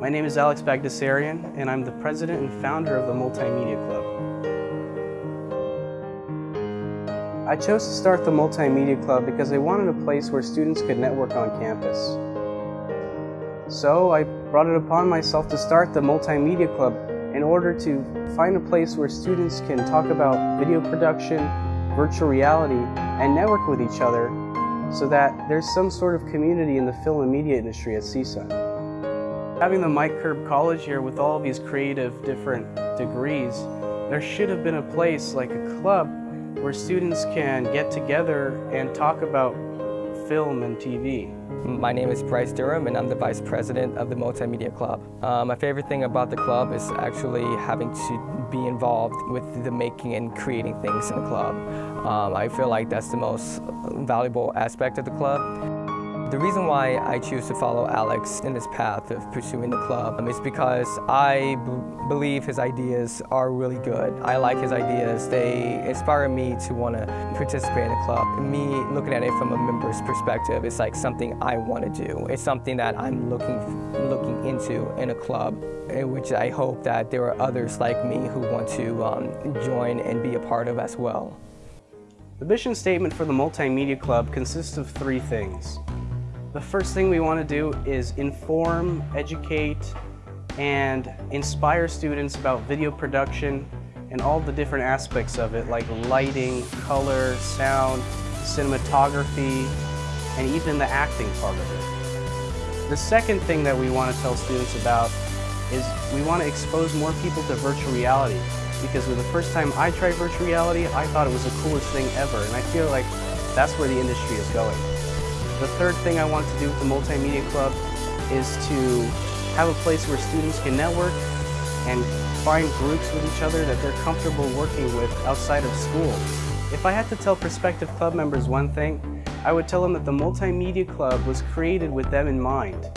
My name is Alex Bagdasarian, and I'm the president and founder of the Multimedia Club. I chose to start the Multimedia Club because I wanted a place where students could network on campus. So I brought it upon myself to start the Multimedia Club in order to find a place where students can talk about video production, virtual reality, and network with each other so that there's some sort of community in the film and media industry at CSUN. Having the Mike Curb College here with all these creative different degrees, there should have been a place like a club where students can get together and talk about film and TV. My name is Bryce Durham and I'm the Vice President of the Multimedia Club. Uh, my favorite thing about the club is actually having to be involved with the making and creating things in the club. Um, I feel like that's the most valuable aspect of the club. The reason why I choose to follow Alex in this path of pursuing the club is because I believe his ideas are really good. I like his ideas. They inspire me to want to participate in the club. Me looking at it from a member's perspective, it's like something I want to do. It's something that I'm looking, looking into in a club, in which I hope that there are others like me who want to um, join and be a part of as well. The mission statement for the Multimedia Club consists of three things. The first thing we want to do is inform, educate, and inspire students about video production and all the different aspects of it like lighting, color, sound, cinematography, and even the acting part of it. The second thing that we want to tell students about is we want to expose more people to virtual reality because the first time I tried virtual reality, I thought it was the coolest thing ever and I feel like that's where the industry is going. The third thing I want to do with the Multimedia Club is to have a place where students can network and find groups with each other that they're comfortable working with outside of school. If I had to tell prospective club members one thing, I would tell them that the Multimedia Club was created with them in mind.